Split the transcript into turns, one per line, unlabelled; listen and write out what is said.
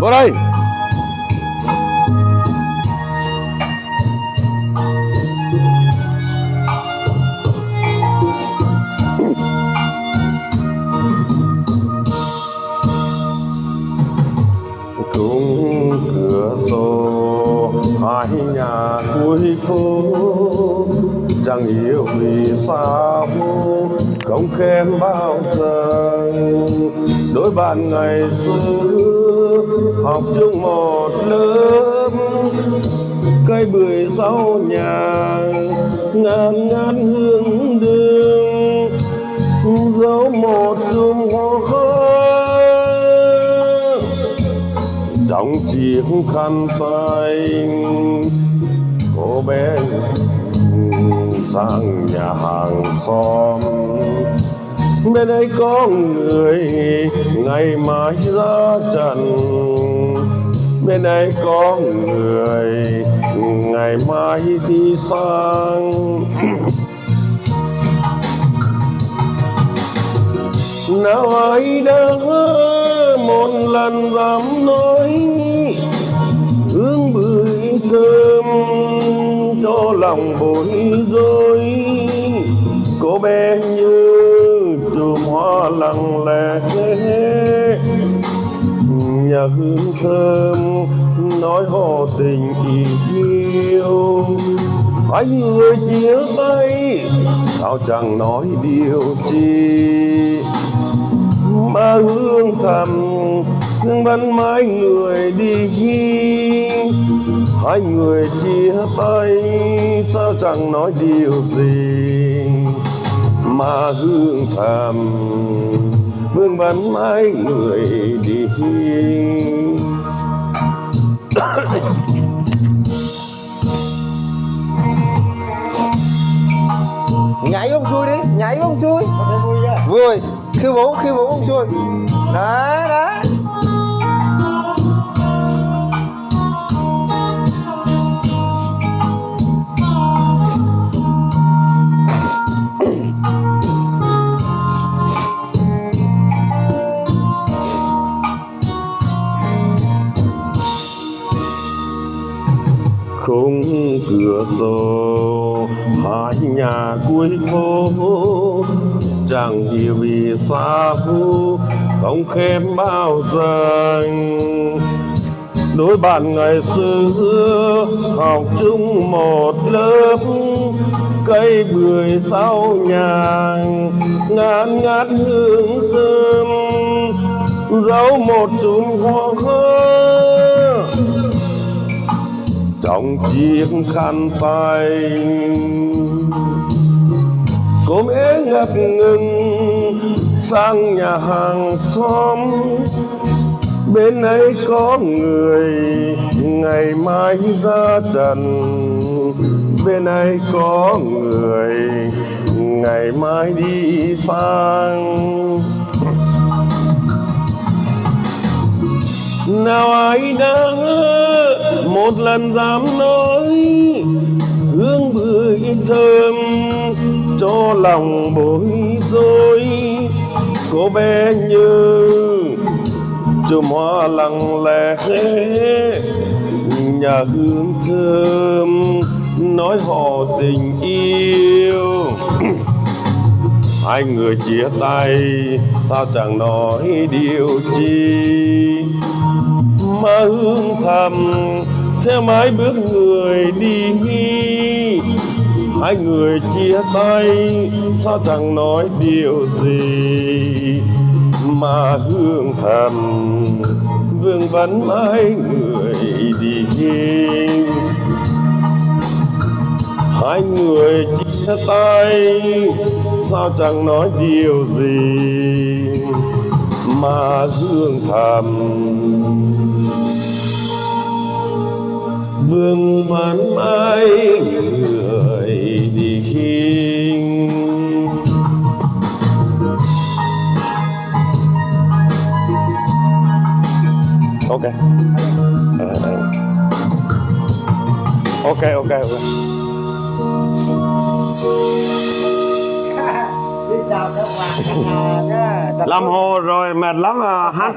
Vô đây. Cửa sổ, hai nhà cuối phố chẳng hiểu vì sao, không khen bao giờ. Đôi bạn ngày xưa học chung một lớp. Cây bưởi sau nhà ngàn ngàn hương đường dấu một chùm hoa khói trong chiếc khăn tay cô bé sang nhà hàng xóm bên đây có người, ngày mai ra trần. Bên đây có người, ngày mai đi sang. Nào ai đã một lần dám nói, hương bưởi thơm cho lòng bối rối. Cô bé nhà hương thơm nói họ tình yêu. Hai người chia tay sao chẳng nói điều chi? Mà hương thầm, vẫn mãi người đi hai người chia tay, sao chẳng nói điều gì? Mà hương thầm vương vẫn mãi người đi
nhảy bông xuôi đi nhảy bông xuôi. Vui. Khiêu vũ khiêu vũ bông xuôi. Đó đó
không cửa sổ, hai nhà cuối phố chẳng hiểu vì sao không khen bao giờ đối bạn ngày xưa học chung một lớp, cây bưởi sau nhà ngát ngát hương thơm. Dấu một chùm hoa khơi trong chiếc khăn tay. Cô bé ngập ngừng, sang nhà hàng xóm. Bên ấy có người, ngày mai ra trần. Bên ấy có người, ngày mai đi sang. Nào ai đã một lần dám nói, hương bưởi thơm cho lòng bối rối. Cô bé như chùm hoa lặng lẽ, nhà hương thơm nói họ tình yêu. Hai người chia tay, sao chẳng nói điều chi? Mà hương thầm thế mái bước người đi. Hai người chia tay, sao chẳng nói điều gì? Mà hương thầm, vương vấn mãi người đi. Hai người chia tay, sao chẳng nói điều gì? Mà hương thầm vương vấn mãi người đi ok Ờ, ờ. ok ok ok
chào các bạn.
làm hồ rồi mệt lắm à hát